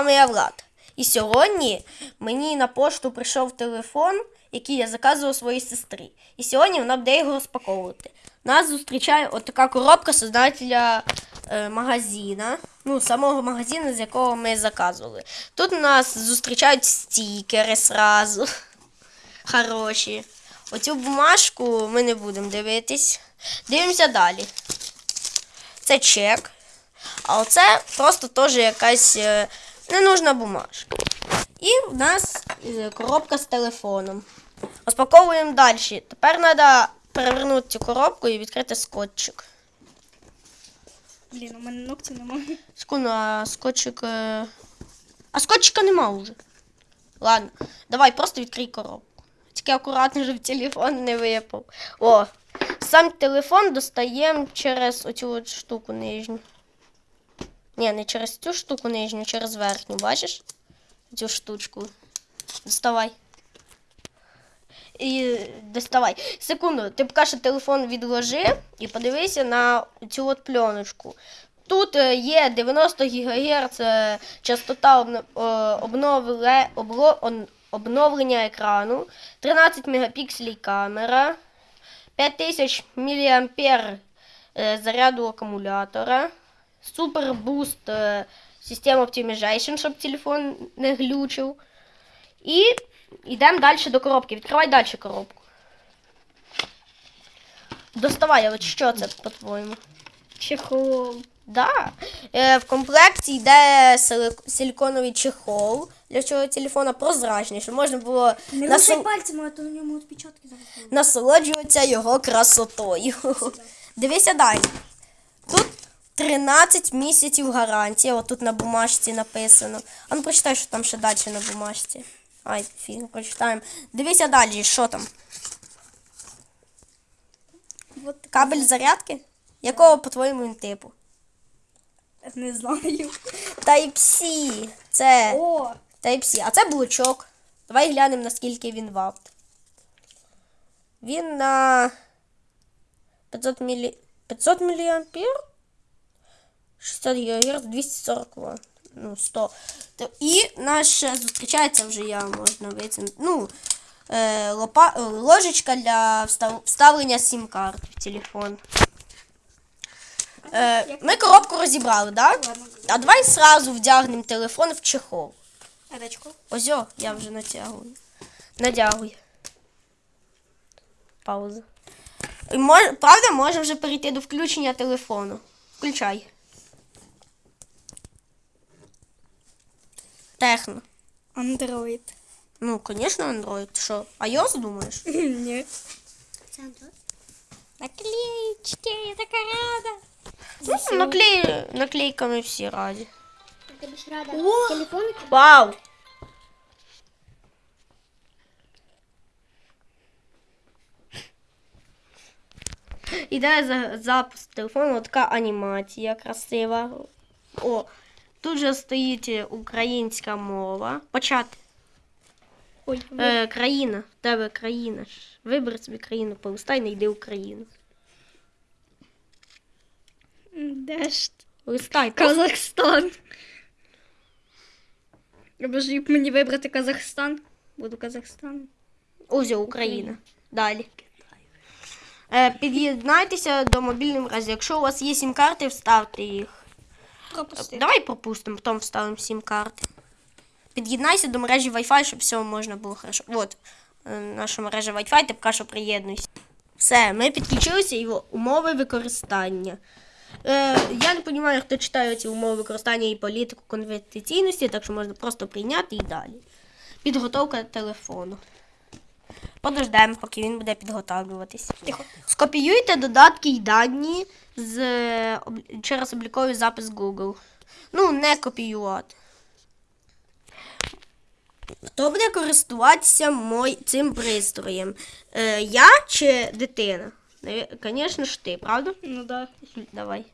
вами я Влад. І сьогодні мені на пошту прийшов телефон, який я заказував своїй сестрі. І сьогодні вона буде його розпаковувати. Нас зустрічає отака коробка создателя е, магазина. Ну, самого магазину, з якого ми заказували. Тут нас зустрічають стікери сразу. Хороші. Оцю бумажку ми не будемо дивитись. Дивимося далі. Це чек. А оце просто теж якась е, ненужна бумажка. І в нас е, коробка з телефоном. Розпаковуємо далі. Тепер треба перевернути цю коробку і відкрити скотчик. Блін, у мене ногтів немає. Секунду, а скотчик. е, А скотчика нема вже. Ладно, давай просто відкрий коробку. Тільки акуратно, щоб телефон не випав. О, сам телефон достаємо через оцю от штуку нижню. Ні, не через цю штуку нижню, через верхню, бачиш? Цю штучку. Доставай. І доставай. Секунду, ти поки що телефон відложи і подивися на цю от пленочку. Тут е, є 90 ГГц е, частота е, обновле, обло- обновлення екрану, 13 мегапікселів камера, 5000 мА заряду акумулятора, супер буст е, система Optimization, щоб телефон не глючив. І йдемо далі до коробки. Відкривай далі коробку. Доставай, от що це, по-твоєму? Чехол. Да. Е, в комплекті йде силіконовий чехол для цього телефона прозрачний, щоб можна було Не насол- пальцями, а то на ньому відпечатки зараз. насолоджуватися його красотою. Дивися далі. Тут 13 місяців гарантія. Отут на бумажці написано. А ну прочитай, що там ще далі на бумажці. Ай, фіг, прочитаємо. Дивися далі, що там. Кабель зарядки? Якого, по-твоєму, він типу? не знаю. Type-C. Це О, Type-C. А це блочок. Давай глянемо, наскільки він ватт. Він на 500 мілі... 500 міліампер? 60 ГГц, 240 Вт. Ну, 100. І наш зустрічається вже я можна витягнути. Ну, е, лопа... е, ложечка для встав... вставлення сім-карт в телефон. Е, ми коробку розібрали, так? Да? А давай сразу вдягнемо телефон в чехол. Ось о, я вже натягую. Надягую. Пауза. Мож, правда, можемо вже перейти до включення телефону. Включай. Техно. Андроїд. Ну, звісно, Android. Ти Що, iOS думаєш? Ні. Наклеечки, я така рада. Ну, наклей... наклейками всі раді. Ти б ж рада О! телефон Вау! Іде за запуск телефону така анімація красива. О, тут же стоїть українська мова. Почати. Ой, Е, країна. В тебе країна. Вибери собі країну, полистай, знайди Україну. де ж? Листай. Казахстан. Або ж як мені вибрати Казахстан. Буду Казахстан. Ось Україна. Далі. Е, під'єднайтеся до мобільної мережі. Якщо у вас є сім-карти, вставте їх. Пропусти. Давай пропустимо, потім вставимо сім-карти. Під'єднайся до мережі Wi-Fi, щоб все можна було хорошо. От е, наша мережа Wi-Fi, ти поки що приєднуйся. Все, ми підключилися і умови використання. Е, я не розумію, хто читає ці умови використання і політику конфіденційності, так що можна просто прийняти і далі. Підготовка телефону. Подождемо, поки він буде підготовлюватись. Тихо. Скопіюйте додатки й дані з, е, через обліковий запис Google. Ну, не копіювати. Хто буде користуватися мой, цим пристроєм? Е, я чи дитина? Звісно ж ти, правда? Ну да. Давай.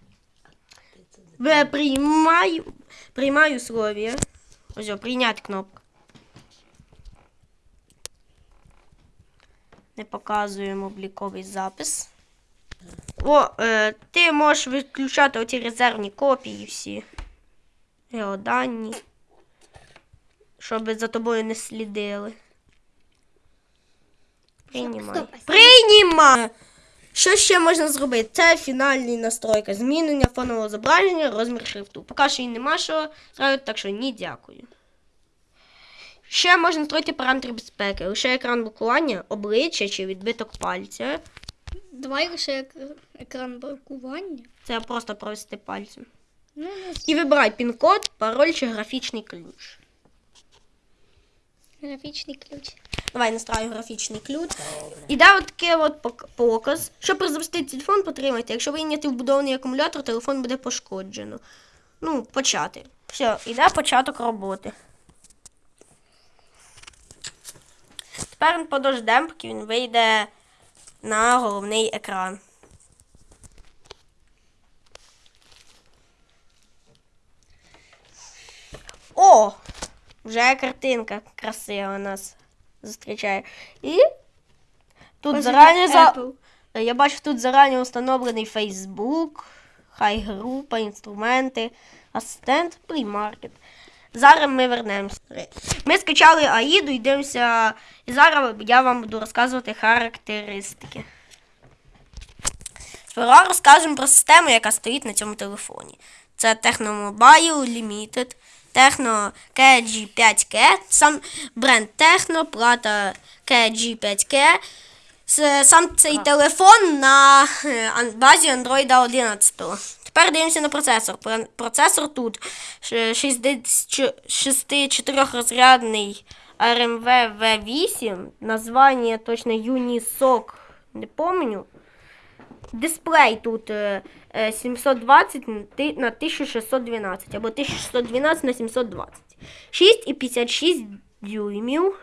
Приймаю, приймаю условия. Ось, прийняти кнопку. Не показуємо обліковий запис. О, е, ти можеш виключати оці резервні копії всі. Геодані. щоб за тобою не слідили. Приймай. Приймай! Що ще можна зробити? Це фінальні настройки. Змінення фонового зображення, розмір шрифту. Поки що і нема що зробити, так що ні, дякую. Ще можна настроїти параметри безпеки. Лише екран блокування, обличчя чи відбиток пальця. Давай лише екран блокування. Це просто провести пальцем. Ну, І вибирай пін-код, пароль чи графічний ключ. графічний ключ. Давай настраю графічний ключ. Іде от таке от показ. Щоб запустити телефон, потримайте. Якщо вийняти вбудований акумулятор, телефон буде пошкоджено. Ну, почати. Все, іде початок роботи. Тепер він подождемо, поки він вийде на головний екран. О! Вже картинка красива нас зустрічає. І тут зарані за... Я бачу, тут зарані встановлений Facebook, хай група, інструменти, асистент, приймаркет. Зараз ми вернемося. Ми скачали Аїду і дивимося. І зараз я вам буду розказувати характеристики. Сперва розкажемо про систему, яка стоїть на цьому телефоні. Це Techno Mobile Limited, Techno KG5K, сам бренд Techno, плата KG5K. Сам цей телефон на е, базі Android 11. Тепер дивимося на процесор. Процесор тут 64-розрядний RMV V8. Названня точно Unisoc, не помню. Дисплей тут е, е, 720 на 1612 або 1612 на 720. 6,56 дюймів.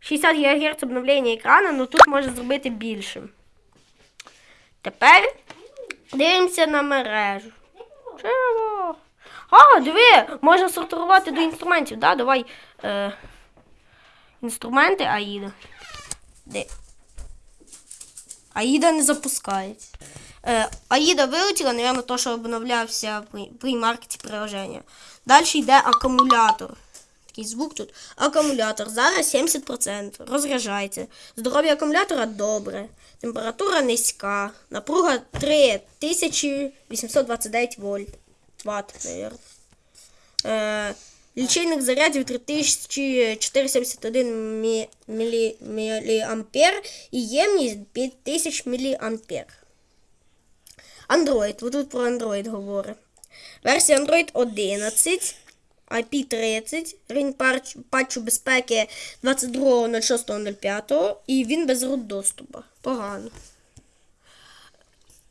60 ГГц обновлення екрану, ну тут можна зробити більшим. Тепер дивимося на мережу. Чого? А, диви, можна сортувати до інструментів. Да? Давай е, інструменти Аїда. Де? Аїда не запускається. Е, Аїда вилетіла, напевно, то, що обновлявся при, при маркеті приложення. Далі йде акумулятор. Такий звук тут. Акумулятор. Зараз 70%. Розряджається. Здоров'я акумулятора добре. Температура низька. Напруга 3829 вольт. Ватт. Е, лічильник зарядів 3471 мі, мілі, міліампер і ємність 5000 міліампер. Android. Вот тут про Android говорить. Версія Android 11, IP30, рівень патчу безпеки 22.06.05 і він без root доступу. Погано.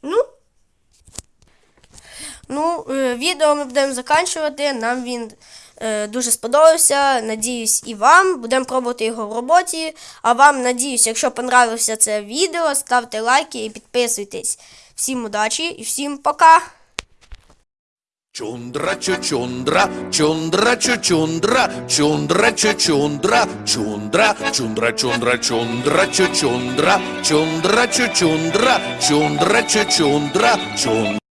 Ну, Ну, е, відео ми будемо закінчувати. Нам він е, дуже сподобався. Надіюсь, і вам. Будемо пробувати його в роботі. А вам, надіюсь, якщо понравилося це відео, ставте лайки і підписуйтесь. Всім удачі і всім пока! Чундра чучундра, чундра чучундра, чундра чучундра, чундра, чундра чундра чундра чучундра, чундра чучундра, чундра чучундра, чундра.